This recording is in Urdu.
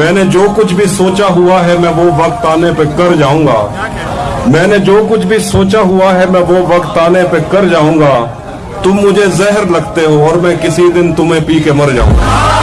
میں نے جو کچھ بھی سوچا ہوا ہے میں وہ وقت آنے پہ کر جاؤں گا۔ میں نے جو کچھ بھی سوچا ہوا ہے میں وہ وقت آنے پہ کر جاؤں گا۔ تم مجھے زہر لگتے ہو اور میں کسی دن تمہیں پی کے مر جاؤں گا۔